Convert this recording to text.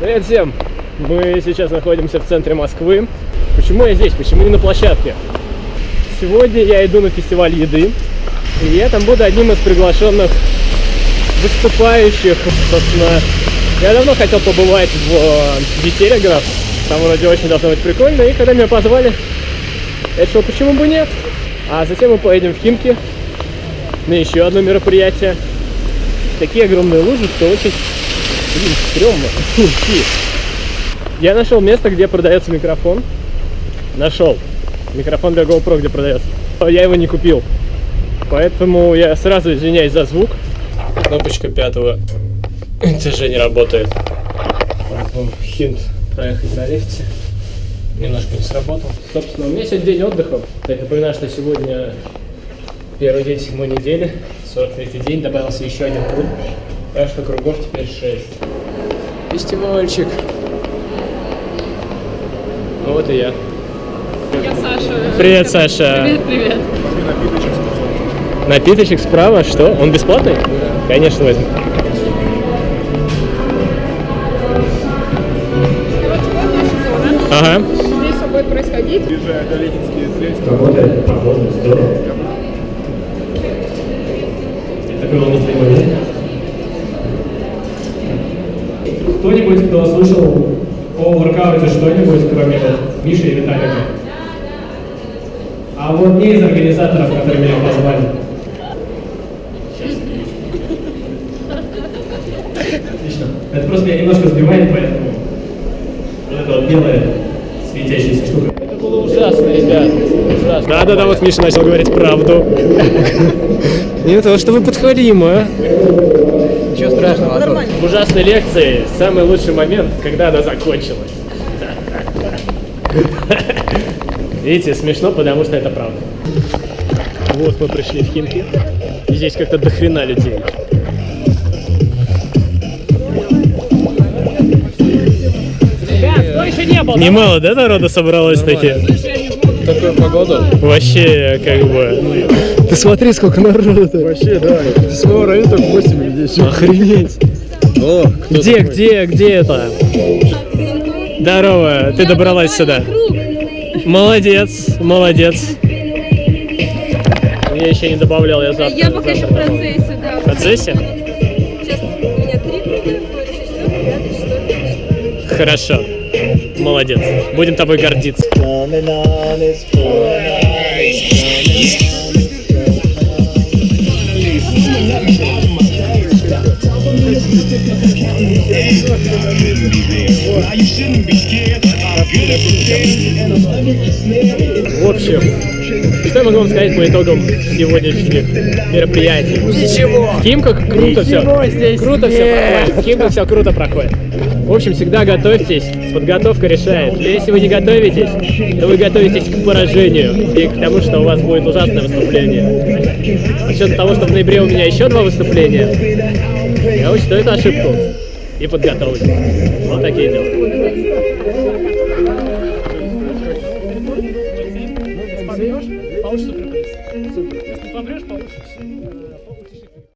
Привет всем! Мы сейчас находимся в центре Москвы. Почему я здесь? Почему не на площадке? Сегодня я иду на фестиваль еды, и я там буду одним из приглашенных выступающих. Собственно, я давно хотел побывать в Ветерегров, там вроде очень должно быть прикольно, и когда меня позвали, я решил, почему бы нет. А затем мы поедем в Химки на еще одно мероприятие. Такие огромные лужи, что очень, блин, стрёмно. Я нашел место, где продается микрофон. Нашел. Микрофон для GoPro, где продается. Я его не купил. Поэтому я сразу извиняюсь за звук. Кнопочка пятого этажа не работает. Поэтому хинт проехать на лифте. Немножко не сработал. Собственно, у меня сегодня день отдыха. Я напоминаю, что сегодня первый день седьмой недели. 43 день. Добавился еще один круг. Так что кругов теперь 6. Фестивальчик. Ну вот и я. Я Саша. Привет, Саша. Привет, привет. Напиточек справа, что? Он бесплатный? Конечно, возьму. Ага. Здесь все будет происходить. Работает, погода, здорово. Такой волнительный момент. Кто-нибудь, кто слушал о воркауте что-нибудь, кроме вот Миши и Виталика? А вот не из организаторов, которые меня позвали. Отлично. Это просто меня немножко сбивает, поэтому вот эта вот белая светящаяся штука. Это было ужасно, ребят. Ужасно. Да-да-да, вот Миша начал говорить правду. Нет, того, что вы подхвалимы, а? Ничего страшного, Антон. В ужасной лекции самый лучший момент, когда она закончилась. Видите, смешно, потому что это правда. Вот мы пришли в Химки. И здесь как-то дохрена людей. Ребят, кто еще не был? Немало, да, народа собралось таки? Такую погоду. Вообще, как бы... Ты смотри, сколько народу. Вообще, да. С моего района только 8 людей. Охренеть. О, Где, где, где это? Здорово, ты добралась сюда. Молодец, молодец. Я еще не добавлял, я завтра. Я пока еще в завтра процессе, да. В процессе? Сейчас у меня три круга, четвертый. Хорошо. Молодец. Будем тобой гордиться. В общем, что я могу вам сказать по итогам сегодняшних мероприятий? Ничего. В Химках круто все. здесь Круто все проходит. В Химках все круто проходит. В общем, всегда готовьтесь. Подготовка решает. Если вы не готовитесь, то вы готовитесь к поражению и к тому, что у вас будет ужасное выступление. С учетом того, что в ноябре у меня еще два выступления, я учту эту ошибку и подготовлю. Вот такие дела. Если помрешь, получится Супер. Если помрешь, получишься.